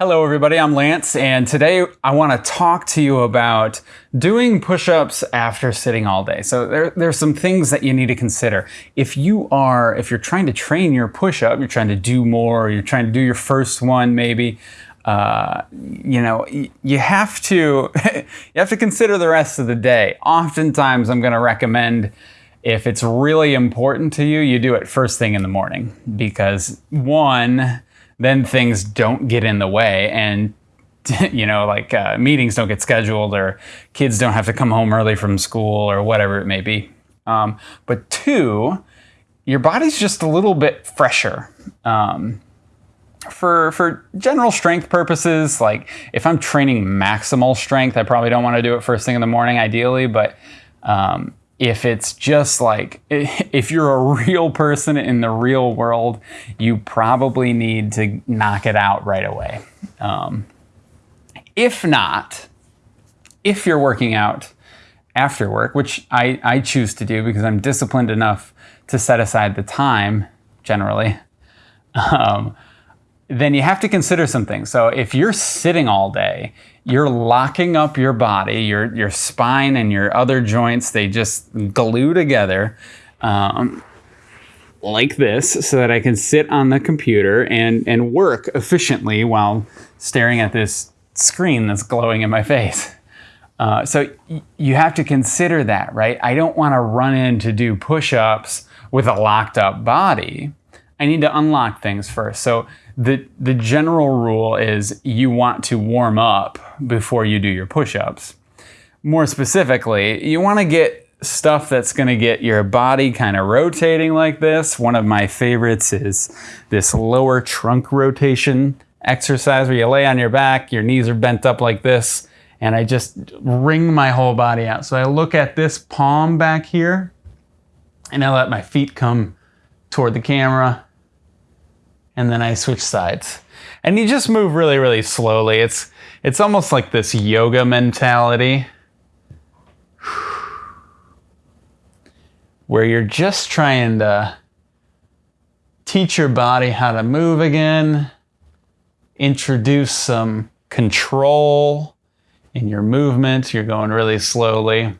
Hello, everybody. I'm Lance, and today I want to talk to you about doing push ups after sitting all day. So, there, there's some things that you need to consider. If you are, if you're trying to train your push up, you're trying to do more, you're trying to do your first one maybe, uh, you know, you have to you have to consider the rest of the day. Oftentimes, I'm going to recommend if it's really important to you, you do it first thing in the morning because one then things don't get in the way and you know like uh, meetings don't get scheduled or kids don't have to come home early from school or whatever it may be. Um, but two your body's just a little bit fresher. Um, for for general strength purposes like if i'm training maximal strength i probably don't want to do it first thing in the morning ideally but um, if it's just like if you're a real person in the real world, you probably need to knock it out right away. Um, if not, if you're working out after work, which I, I choose to do because I'm disciplined enough to set aside the time generally, um, then you have to consider some things. So if you're sitting all day, you're locking up your body, your your spine and your other joints. They just glue together. Um, like this so that I can sit on the computer and, and work efficiently while staring at this screen that's glowing in my face. Uh, so you have to consider that, right? I don't want to run in to do push ups with a locked up body. I need to unlock things first. So the the general rule is you want to warm up before you do your push-ups. More specifically, you want to get stuff that's going to get your body kind of rotating like this. One of my favorites is this lower trunk rotation exercise where you lay on your back, your knees are bent up like this, and I just wring my whole body out. So I look at this palm back here, and I let my feet come toward the camera and then I switch sides. And you just move really, really slowly. It's it's almost like this yoga mentality where you're just trying to teach your body how to move again, introduce some control in your movement. You're going really slowly,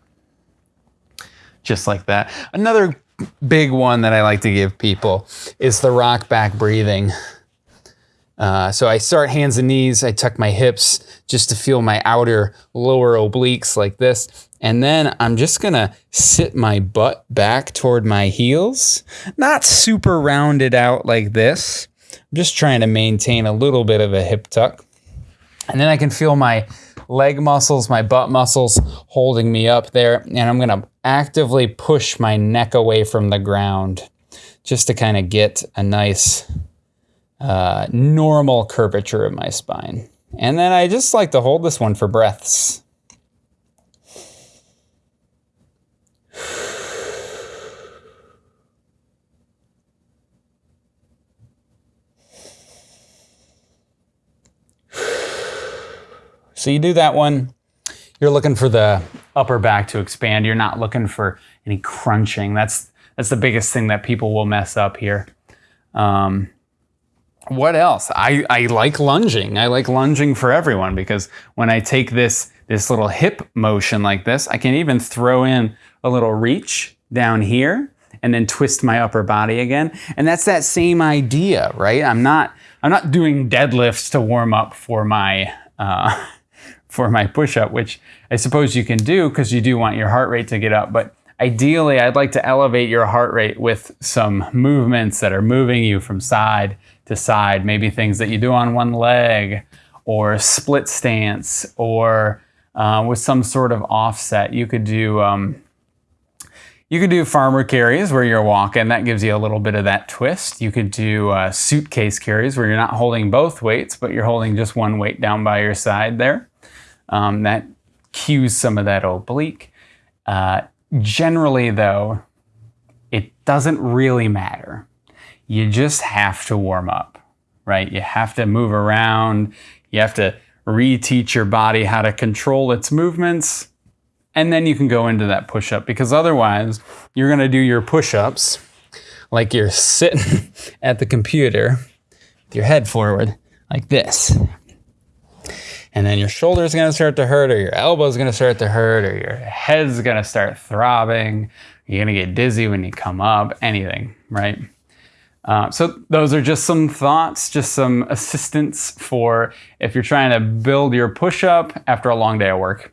just like that. Another big one that I like to give people is the rock back breathing. Uh, so I start hands and knees, I tuck my hips just to feel my outer lower obliques like this. And then I'm just gonna sit my butt back toward my heels, not super rounded out like this. I'm just trying to maintain a little bit of a hip tuck. And then I can feel my leg muscles, my butt muscles holding me up there. And I'm gonna actively push my neck away from the ground just to kind of get a nice uh, normal curvature of my spine. And then I just like to hold this one for breaths. So you do that one. You're looking for the upper back to expand. You're not looking for any crunching. That's that's the biggest thing that people will mess up here. Um, what else? I, I like lunging. I like lunging for everyone because when I take this this little hip motion like this, I can even throw in a little reach down here and then twist my upper body again. And that's that same idea, right? I'm not I'm not doing deadlifts to warm up for my uh, for my push up, which I suppose you can do because you do want your heart rate to get up. But ideally, I'd like to elevate your heart rate with some movements that are moving you from side to side, maybe things that you do on one leg or split stance or uh, with some sort of offset. You could do. Um, you could do farmer carries where you're walking. That gives you a little bit of that twist. You could do uh, suitcase carries where you're not holding both weights, but you're holding just one weight down by your side there. Um, that cues some of that oblique. Uh, generally, though, it doesn't really matter. You just have to warm up, right? You have to move around. You have to reteach your body how to control its movements. And then you can go into that push up because otherwise, you're going to do your push ups like you're sitting at the computer with your head forward, like this. And then your shoulder's to start to hurt, or your elbow's to start to hurt, or your head's to start throbbing. You're to get dizzy when you come up, anything, right? Uh, so those are just some thoughts, just some assistance for if you're trying to build your push-up after a long day of work.